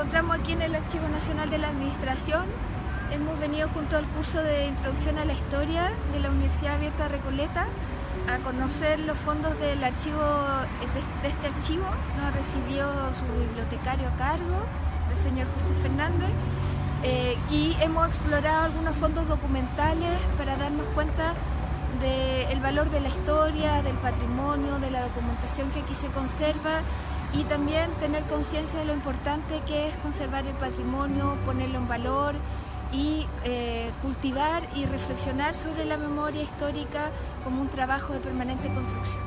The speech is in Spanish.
encontramos aquí en el Archivo Nacional de la Administración. Hemos venido junto al curso de Introducción a la Historia de la Universidad Abierta Recoleta a conocer los fondos del archivo de, este archivo. Nos recibió su bibliotecario a cargo, el señor José Fernández, eh, y hemos explorado algunos fondos documentales para darnos cuenta del valor de la historia, del patrimonio, de la documentación que aquí se conserva y también tener conciencia de lo importante que es conservar el patrimonio, ponerlo en valor y eh, cultivar y reflexionar sobre la memoria histórica como un trabajo de permanente construcción.